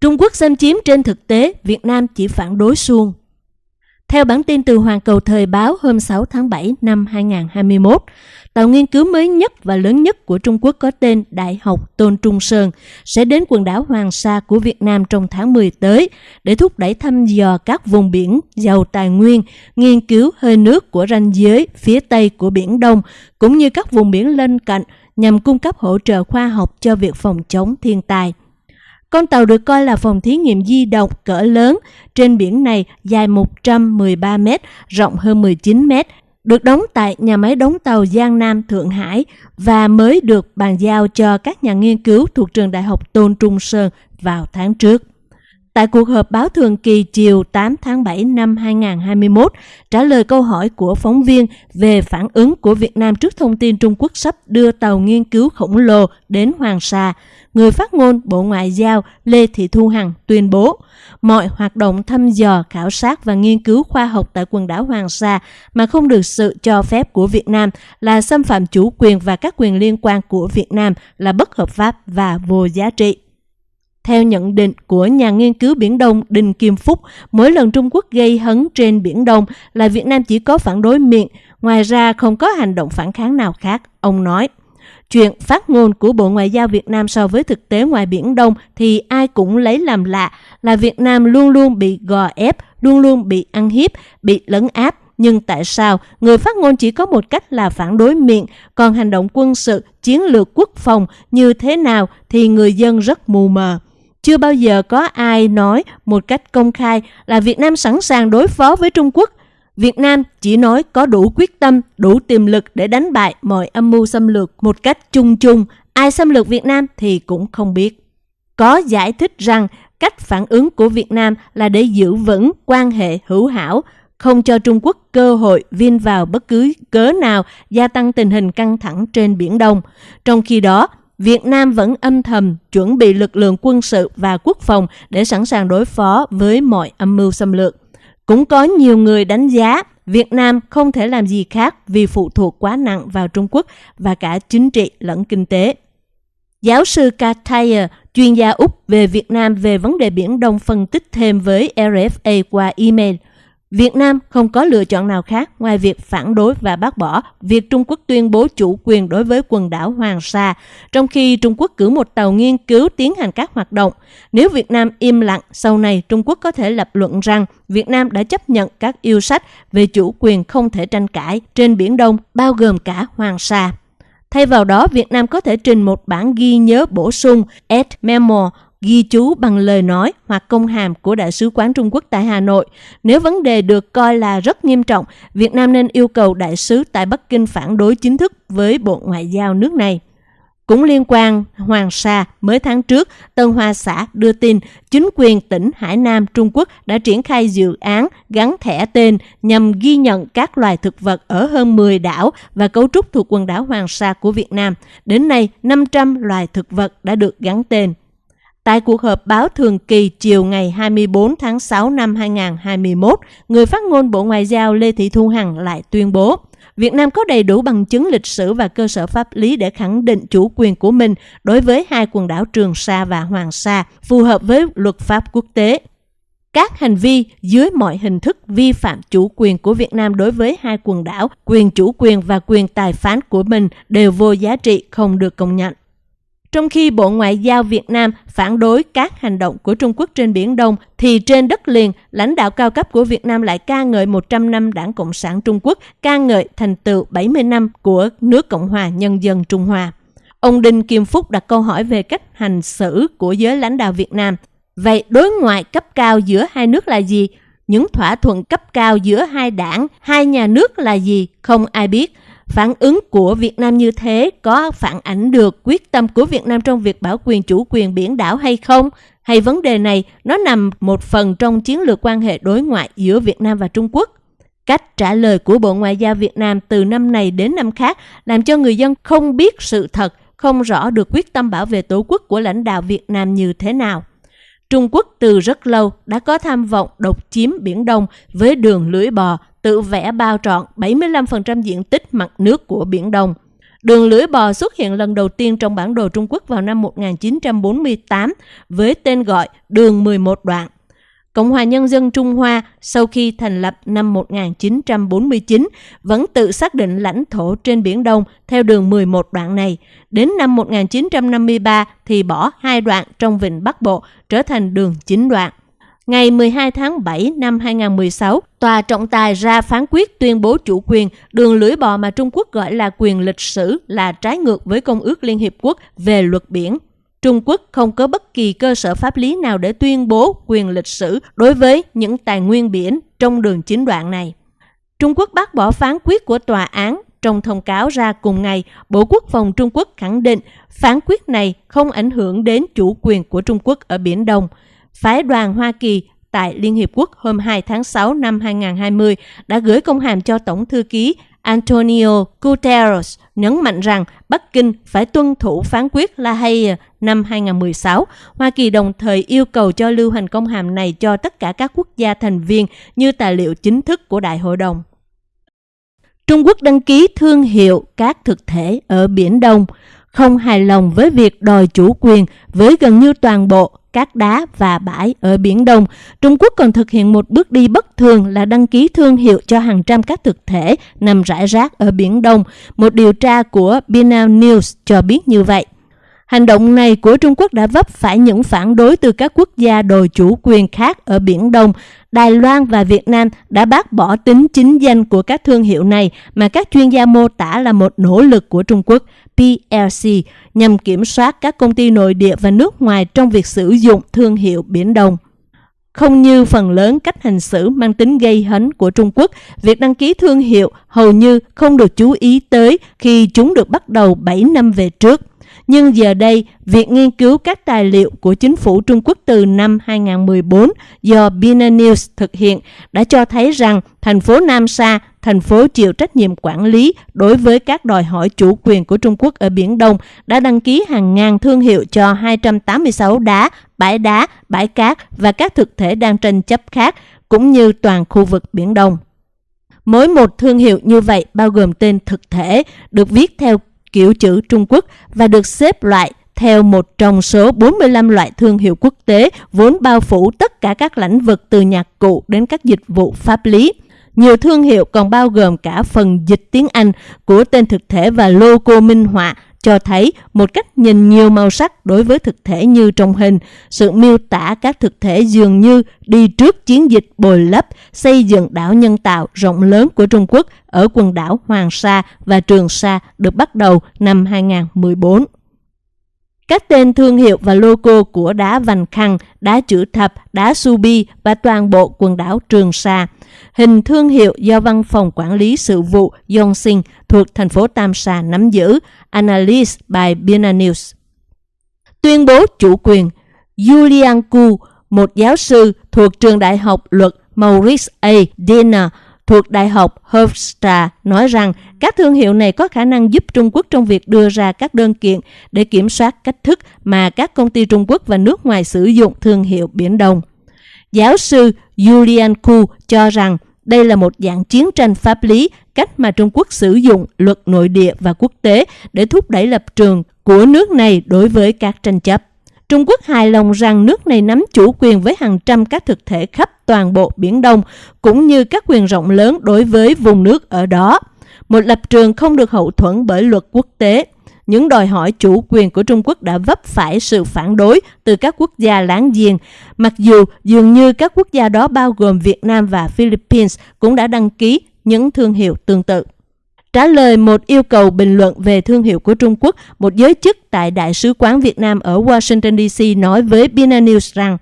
Trung Quốc xâm chiếm trên thực tế, Việt Nam chỉ phản đối suông. Theo bản tin từ Hoàn Cầu Thời báo hôm 6 tháng 7 năm 2021, tàu nghiên cứu mới nhất và lớn nhất của Trung Quốc có tên Đại học Tôn Trung Sơn sẽ đến quần đảo Hoàng Sa của Việt Nam trong tháng 10 tới để thúc đẩy thăm dò các vùng biển giàu tài nguyên, nghiên cứu hơi nước của ranh giới phía Tây của Biển Đông, cũng như các vùng biển lân cận nhằm cung cấp hỗ trợ khoa học cho việc phòng chống thiên tai. Con tàu được coi là phòng thí nghiệm di động cỡ lớn trên biển này dài 113 m, rộng hơn 19 m, được đóng tại nhà máy đóng tàu Giang Nam Thượng Hải và mới được bàn giao cho các nhà nghiên cứu thuộc trường Đại học Tôn Trung Sơn vào tháng trước. Tại cuộc họp báo thường kỳ chiều 8 tháng 7 năm 2021, trả lời câu hỏi của phóng viên về phản ứng của Việt Nam trước thông tin Trung Quốc sắp đưa tàu nghiên cứu khổng lồ đến Hoàng Sa, người phát ngôn Bộ Ngoại giao Lê Thị Thu Hằng tuyên bố mọi hoạt động thăm dò, khảo sát và nghiên cứu khoa học tại quần đảo Hoàng Sa mà không được sự cho phép của Việt Nam là xâm phạm chủ quyền và các quyền liên quan của Việt Nam là bất hợp pháp và vô giá trị. Theo nhận định của nhà nghiên cứu Biển Đông Đinh Kim Phúc, mỗi lần Trung Quốc gây hấn trên Biển Đông là Việt Nam chỉ có phản đối miệng, ngoài ra không có hành động phản kháng nào khác, ông nói. Chuyện phát ngôn của Bộ Ngoại giao Việt Nam so với thực tế ngoài Biển Đông thì ai cũng lấy làm lạ là Việt Nam luôn luôn bị gò ép, luôn luôn bị ăn hiếp, bị lấn áp. Nhưng tại sao người phát ngôn chỉ có một cách là phản đối miệng, còn hành động quân sự, chiến lược quốc phòng như thế nào thì người dân rất mù mờ. Chưa bao giờ có ai nói một cách công khai là Việt Nam sẵn sàng đối phó với Trung Quốc. Việt Nam chỉ nói có đủ quyết tâm, đủ tiềm lực để đánh bại mọi âm mưu xâm lược một cách chung chung. Ai xâm lược Việt Nam thì cũng không biết. Có giải thích rằng cách phản ứng của Việt Nam là để giữ vững quan hệ hữu hảo, không cho Trung Quốc cơ hội viên vào bất cứ cớ nào gia tăng tình hình căng thẳng trên Biển Đông. Trong khi đó, Việt Nam vẫn âm thầm chuẩn bị lực lượng quân sự và quốc phòng để sẵn sàng đối phó với mọi âm mưu xâm lược. Cũng có nhiều người đánh giá Việt Nam không thể làm gì khác vì phụ thuộc quá nặng vào Trung Quốc và cả chính trị lẫn kinh tế. Giáo sư Kataya, chuyên gia Úc về Việt Nam về vấn đề Biển Đông phân tích thêm với RFA qua email – Việt Nam không có lựa chọn nào khác ngoài việc phản đối và bác bỏ việc Trung Quốc tuyên bố chủ quyền đối với quần đảo Hoàng Sa, trong khi Trung Quốc cử một tàu nghiên cứu tiến hành các hoạt động. Nếu Việt Nam im lặng, sau này Trung Quốc có thể lập luận rằng Việt Nam đã chấp nhận các yêu sách về chủ quyền không thể tranh cãi trên Biển Đông, bao gồm cả Hoàng Sa. Thay vào đó, Việt Nam có thể trình một bản ghi nhớ bổ sung Ed Memo ghi chú bằng lời nói hoặc công hàm của Đại sứ quán Trung Quốc tại Hà Nội. Nếu vấn đề được coi là rất nghiêm trọng, Việt Nam nên yêu cầu Đại sứ tại Bắc Kinh phản đối chính thức với Bộ Ngoại giao nước này. Cũng liên quan Hoàng Sa, mới tháng trước, Tân Hoa Xã đưa tin chính quyền tỉnh Hải Nam Trung Quốc đã triển khai dự án gắn thẻ tên nhằm ghi nhận các loài thực vật ở hơn 10 đảo và cấu trúc thuộc quần đảo Hoàng Sa của Việt Nam. Đến nay, 500 loài thực vật đã được gắn tên. Tại cuộc họp báo thường kỳ chiều ngày 24 tháng 6 năm 2021, người phát ngôn Bộ Ngoại giao Lê Thị Thu Hằng lại tuyên bố Việt Nam có đầy đủ bằng chứng lịch sử và cơ sở pháp lý để khẳng định chủ quyền của mình đối với hai quần đảo Trường Sa và Hoàng Sa, phù hợp với luật pháp quốc tế. Các hành vi dưới mọi hình thức vi phạm chủ quyền của Việt Nam đối với hai quần đảo, quyền chủ quyền và quyền tài phán của mình đều vô giá trị không được công nhận. Trong khi Bộ Ngoại giao Việt Nam phản đối các hành động của Trung Quốc trên Biển Đông, thì trên đất liền, lãnh đạo cao cấp của Việt Nam lại ca ngợi 100 năm Đảng Cộng sản Trung Quốc, ca ngợi thành tựu 70 năm của nước Cộng hòa Nhân dân Trung Hoa. Ông Đinh Kim Phúc đặt câu hỏi về cách hành xử của giới lãnh đạo Việt Nam. Vậy đối ngoại cấp cao giữa hai nước là gì? Những thỏa thuận cấp cao giữa hai đảng, hai nhà nước là gì? Không ai biết. Phản ứng của Việt Nam như thế có phản ảnh được quyết tâm của Việt Nam trong việc bảo quyền chủ quyền biển đảo hay không? Hay vấn đề này nó nằm một phần trong chiến lược quan hệ đối ngoại giữa Việt Nam và Trung Quốc? Cách trả lời của Bộ Ngoại giao Việt Nam từ năm này đến năm khác làm cho người dân không biết sự thật, không rõ được quyết tâm bảo vệ tổ quốc của lãnh đạo Việt Nam như thế nào. Trung Quốc từ rất lâu đã có tham vọng độc chiếm Biển Đông với đường lưỡi bò, tự vẽ bao trọn 75% diện tích mặt nước của Biển Đông. Đường lưỡi bò xuất hiện lần đầu tiên trong bản đồ Trung Quốc vào năm 1948 với tên gọi đường 11 đoạn. Cộng hòa Nhân dân Trung Hoa sau khi thành lập năm 1949 vẫn tự xác định lãnh thổ trên Biển Đông theo đường 11 đoạn này. Đến năm 1953 thì bỏ hai đoạn trong Vịnh Bắc Bộ trở thành đường 9 đoạn. Ngày 12 tháng 7 năm 2016, Tòa trọng tài ra phán quyết tuyên bố chủ quyền đường lưỡi bò mà Trung Quốc gọi là quyền lịch sử là trái ngược với Công ước Liên Hiệp Quốc về luật biển. Trung Quốc không có bất kỳ cơ sở pháp lý nào để tuyên bố quyền lịch sử đối với những tài nguyên biển trong đường chính đoạn này. Trung Quốc bác bỏ phán quyết của tòa án trong thông cáo ra cùng ngày, Bộ Quốc phòng Trung Quốc khẳng định phán quyết này không ảnh hưởng đến chủ quyền của Trung Quốc ở Biển Đông. Phái đoàn Hoa Kỳ tại Liên Hiệp Quốc hôm 2 tháng 6 năm 2020 đã gửi công hàm cho Tổng thư ký Antonio Guterres nhấn mạnh rằng Bắc Kinh phải tuân thủ phán quyết La Haye năm 2016. Hoa Kỳ đồng thời yêu cầu cho lưu hành công hàm này cho tất cả các quốc gia thành viên như tài liệu chính thức của Đại hội đồng. Trung Quốc đăng ký thương hiệu các thực thể ở Biển Đông, không hài lòng với việc đòi chủ quyền với gần như toàn bộ các đá và bãi ở Biển Đông, Trung Quốc còn thực hiện một bước đi bất thường là đăng ký thương hiệu cho hàng trăm các thực thể nằm rải rác ở Biển Đông. Một điều tra của Binal News cho biết như vậy. Hành động này của Trung Quốc đã vấp phải những phản đối từ các quốc gia đòi chủ quyền khác ở Biển Đông. Đài Loan và Việt Nam đã bác bỏ tính chính danh của các thương hiệu này mà các chuyên gia mô tả là một nỗ lực của Trung Quốc PLC nhằm kiểm soát các công ty nội địa và nước ngoài trong việc sử dụng thương hiệu Biển Đông. Không như phần lớn cách hành xử mang tính gây hấn của Trung Quốc, việc đăng ký thương hiệu hầu như không được chú ý tới khi chúng được bắt đầu 7 năm về trước. Nhưng giờ đây, việc nghiên cứu các tài liệu của chính phủ Trung Quốc từ năm 2014 do Bina News thực hiện đã cho thấy rằng thành phố Nam Sa, thành phố chịu trách nhiệm quản lý đối với các đòi hỏi chủ quyền của Trung Quốc ở Biển Đông, đã đăng ký hàng ngàn thương hiệu cho 286 đá, bãi đá, bãi cát và các thực thể đang tranh chấp khác, cũng như toàn khu vực Biển Đông. Mỗi một thương hiệu như vậy bao gồm tên thực thể, được viết theo kiểu chữ Trung Quốc và được xếp loại theo một trong số 45 loại thương hiệu quốc tế vốn bao phủ tất cả các lĩnh vực từ nhạc cụ đến các dịch vụ pháp lý. Nhiều thương hiệu còn bao gồm cả phần dịch tiếng Anh của tên thực thể và logo minh họa cho thấy một cách nhìn nhiều màu sắc đối với thực thể như trong hình. Sự miêu tả các thực thể dường như đi trước chiến dịch bồi lấp, xây dựng đảo nhân tạo rộng lớn của Trung Quốc ở quần đảo Hoàng Sa và Trường Sa được bắt đầu năm 2014. Các tên thương hiệu và logo của đá vành khăn, đá chữ thập, đá subi và toàn bộ quần đảo Trường Sa. Hình thương hiệu do Văn phòng Quản lý Sự vụ Yongxin thuộc thành phố Tam Sa nắm giữ, Analysis by Bina News. Tuyên bố chủ quyền Julian Ku, một giáo sư thuộc trường đại học luật Maurice A. Dena, thuộc Đại học Hofstra nói rằng các thương hiệu này có khả năng giúp Trung Quốc trong việc đưa ra các đơn kiện để kiểm soát cách thức mà các công ty Trung Quốc và nước ngoài sử dụng thương hiệu Biển Đông. Giáo sư Julian Ku cho rằng đây là một dạng chiến tranh pháp lý, cách mà Trung Quốc sử dụng luật nội địa và quốc tế để thúc đẩy lập trường của nước này đối với các tranh chấp. Trung Quốc hài lòng rằng nước này nắm chủ quyền với hàng trăm các thực thể khắp toàn bộ Biển Đông, cũng như các quyền rộng lớn đối với vùng nước ở đó. Một lập trường không được hậu thuẫn bởi luật quốc tế. Những đòi hỏi chủ quyền của Trung Quốc đã vấp phải sự phản đối từ các quốc gia láng giềng, mặc dù dường như các quốc gia đó bao gồm Việt Nam và Philippines cũng đã đăng ký những thương hiệu tương tự. Trả lời một yêu cầu bình luận về thương hiệu của Trung Quốc, một giới chức tại Đại sứ quán Việt Nam ở Washington DC nói với Bina News rằng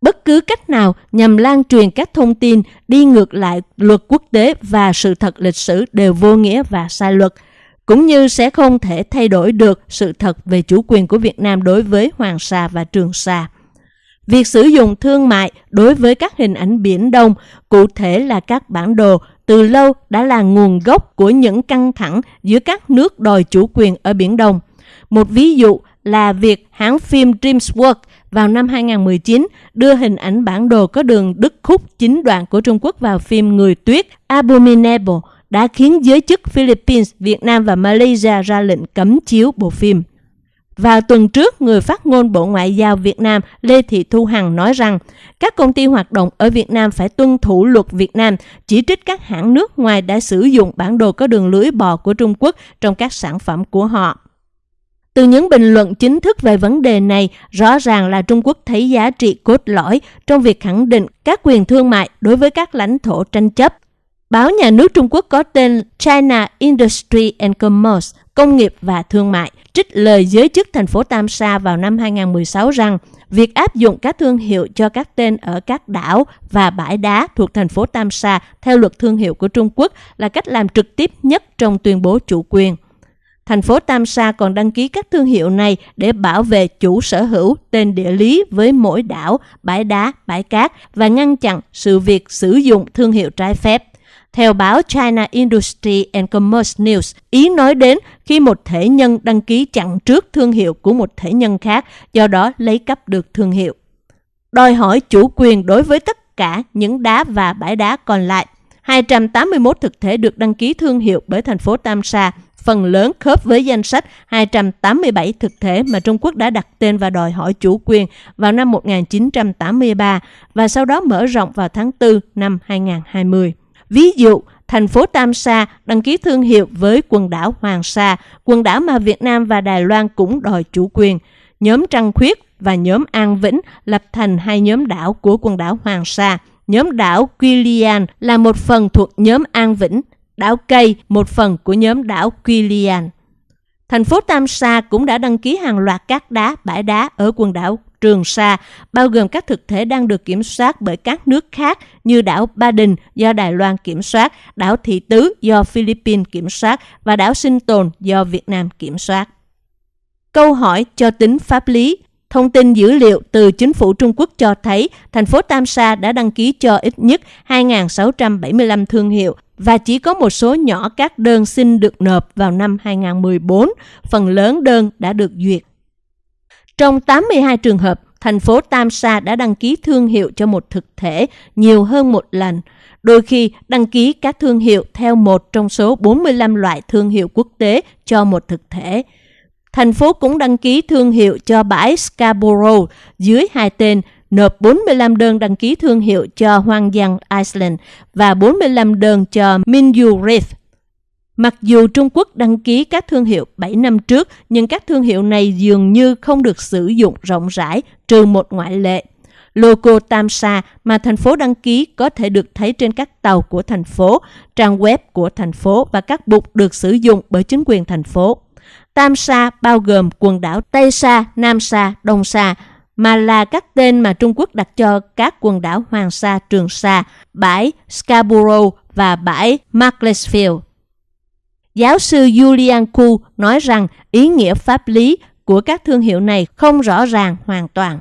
bất cứ cách nào nhằm lan truyền các thông tin đi ngược lại luật quốc tế và sự thật lịch sử đều vô nghĩa và sai luật, cũng như sẽ không thể thay đổi được sự thật về chủ quyền của Việt Nam đối với Hoàng Sa và Trường Sa. Việc sử dụng thương mại đối với các hình ảnh biển Đông, cụ thể là các bản đồ, từ lâu đã là nguồn gốc của những căng thẳng giữa các nước đòi chủ quyền ở Biển Đông. Một ví dụ là việc hãng phim DreamWorks vào năm 2019 đưa hình ảnh bản đồ có đường đứt khúc chính đoạn của Trung Quốc vào phim Người Tuyết Abominable đã khiến giới chức Philippines, Việt Nam và Malaysia ra lệnh cấm chiếu bộ phim. Vào tuần trước, người phát ngôn Bộ Ngoại giao Việt Nam Lê Thị Thu Hằng nói rằng các công ty hoạt động ở Việt Nam phải tuân thủ luật Việt Nam, chỉ trích các hãng nước ngoài đã sử dụng bản đồ có đường lưới bò của Trung Quốc trong các sản phẩm của họ. Từ những bình luận chính thức về vấn đề này, rõ ràng là Trung Quốc thấy giá trị cốt lõi trong việc khẳng định các quyền thương mại đối với các lãnh thổ tranh chấp. Báo nhà nước Trung Quốc có tên China Industry and Commerce, công nghiệp và thương mại, trích lời giới chức thành phố Tam Sa vào năm 2016 rằng việc áp dụng các thương hiệu cho các tên ở các đảo và bãi đá thuộc thành phố Tam Sa theo luật thương hiệu của Trung Quốc là cách làm trực tiếp nhất trong tuyên bố chủ quyền. Thành phố Tam Sa còn đăng ký các thương hiệu này để bảo vệ chủ sở hữu tên địa lý với mỗi đảo, bãi đá, bãi cát và ngăn chặn sự việc sử dụng thương hiệu trái phép. Theo báo China Industry and Commerce News, Ý nói đến khi một thể nhân đăng ký chặn trước thương hiệu của một thể nhân khác, do đó lấy cắp được thương hiệu. Đòi hỏi chủ quyền đối với tất cả những đá và bãi đá còn lại. 281 thực thể được đăng ký thương hiệu bởi thành phố Tam Sa, phần lớn khớp với danh sách 287 thực thể mà Trung Quốc đã đặt tên và đòi hỏi chủ quyền vào năm 1983 và sau đó mở rộng vào tháng 4 năm 2020. Ví dụ, thành phố Tam Sa đăng ký thương hiệu với quần đảo Hoàng Sa, quần đảo mà Việt Nam và Đài Loan cũng đòi chủ quyền. Nhóm Trăng Khuyết và nhóm An Vĩnh lập thành hai nhóm đảo của quần đảo Hoàng Sa. Nhóm đảo Quilian là một phần thuộc nhóm An Vĩnh, đảo Cây một phần của nhóm đảo Quillian. Thành phố Tam Sa cũng đã đăng ký hàng loạt các đá, bãi đá ở quần đảo Trường Sa, bao gồm các thực thể đang được kiểm soát bởi các nước khác như đảo Ba Đình do Đài Loan kiểm soát, đảo Thị Tứ do Philippines kiểm soát và đảo Sinh Tồn do Việt Nam kiểm soát. Câu hỏi cho tính pháp lý Thông tin dữ liệu từ chính phủ Trung Quốc cho thấy thành phố Tam Sa đã đăng ký cho ít nhất 2.675 thương hiệu và chỉ có một số nhỏ các đơn xin được nộp vào năm 2014, phần lớn đơn đã được duyệt. Trong 82 trường hợp, thành phố Tam Sa đã đăng ký thương hiệu cho một thực thể nhiều hơn một lần, đôi khi đăng ký các thương hiệu theo một trong số 45 loại thương hiệu quốc tế cho một thực thể. Thành phố cũng đăng ký thương hiệu cho bãi Scarborough dưới hai tên, nộp 45 đơn đăng ký thương hiệu cho Hoang Giang Iceland và 45 đơn cho Minyu Reef Mặc dù Trung Quốc đăng ký các thương hiệu 7 năm trước, nhưng các thương hiệu này dường như không được sử dụng rộng rãi, trừ một ngoại lệ. Logo Tam Sa mà thành phố đăng ký có thể được thấy trên các tàu của thành phố, trang web của thành phố và các bục được sử dụng bởi chính quyền thành phố. Tam Sa bao gồm quần đảo Tây Sa, Nam Sa, Đông Sa, mà là các tên mà Trung Quốc đặt cho các quần đảo Hoàng Sa, Trường Sa, bãi Scarborough và bãi Macclesfield. Giáo sư Julian Ku nói rằng ý nghĩa pháp lý của các thương hiệu này không rõ ràng hoàn toàn.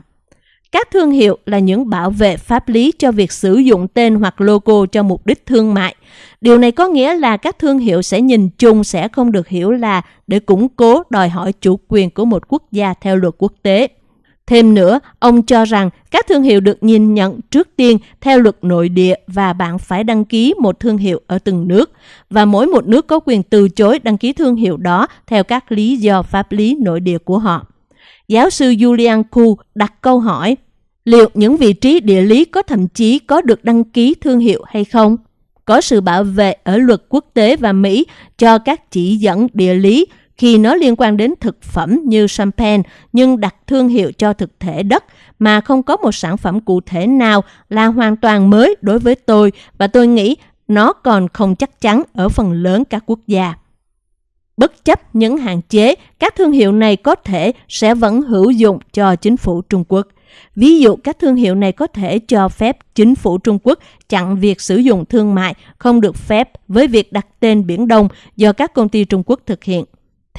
Các thương hiệu là những bảo vệ pháp lý cho việc sử dụng tên hoặc logo cho mục đích thương mại. Điều này có nghĩa là các thương hiệu sẽ nhìn chung sẽ không được hiểu là để củng cố đòi hỏi chủ quyền của một quốc gia theo luật quốc tế. Thêm nữa, ông cho rằng các thương hiệu được nhìn nhận trước tiên theo luật nội địa và bạn phải đăng ký một thương hiệu ở từng nước và mỗi một nước có quyền từ chối đăng ký thương hiệu đó theo các lý do pháp lý nội địa của họ. Giáo sư Julian Ku đặt câu hỏi, liệu những vị trí địa lý có thậm chí có được đăng ký thương hiệu hay không? Có sự bảo vệ ở luật quốc tế và Mỹ cho các chỉ dẫn địa lý khi nó liên quan đến thực phẩm như champagne nhưng đặt thương hiệu cho thực thể đất mà không có một sản phẩm cụ thể nào là hoàn toàn mới đối với tôi và tôi nghĩ nó còn không chắc chắn ở phần lớn các quốc gia. Bất chấp những hạn chế, các thương hiệu này có thể sẽ vẫn hữu dụng cho chính phủ Trung Quốc. Ví dụ các thương hiệu này có thể cho phép chính phủ Trung Quốc chặn việc sử dụng thương mại không được phép với việc đặt tên Biển Đông do các công ty Trung Quốc thực hiện.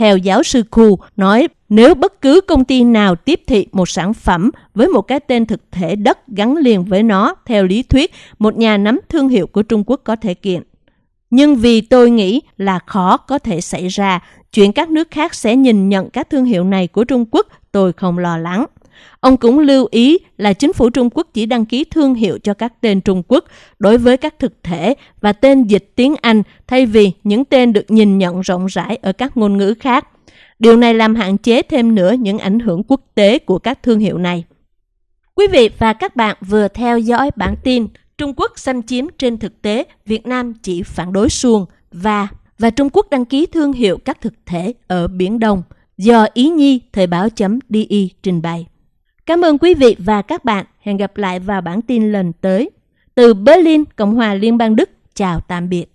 Theo giáo sư Khu nói, nếu bất cứ công ty nào tiếp thị một sản phẩm với một cái tên thực thể đất gắn liền với nó, theo lý thuyết, một nhà nắm thương hiệu của Trung Quốc có thể kiện. Nhưng vì tôi nghĩ là khó có thể xảy ra, chuyện các nước khác sẽ nhìn nhận các thương hiệu này của Trung Quốc, tôi không lo lắng. Ông cũng lưu ý là chính phủ Trung Quốc chỉ đăng ký thương hiệu cho các tên Trung Quốc đối với các thực thể và tên dịch tiếng Anh thay vì những tên được nhìn nhận rộng rãi ở các ngôn ngữ khác. Điều này làm hạn chế thêm nữa những ảnh hưởng quốc tế của các thương hiệu này. Quý vị và các bạn vừa theo dõi bản tin Trung Quốc xâm chiếm trên thực tế, Việt Nam chỉ phản đối xuồng và và Trung Quốc đăng ký thương hiệu các thực thể ở Biển Đông do Ý Nhi Thời báo.di trình bày. Cảm ơn quý vị và các bạn. Hẹn gặp lại vào bản tin lần tới. Từ Berlin, Cộng hòa Liên bang Đức, chào tạm biệt.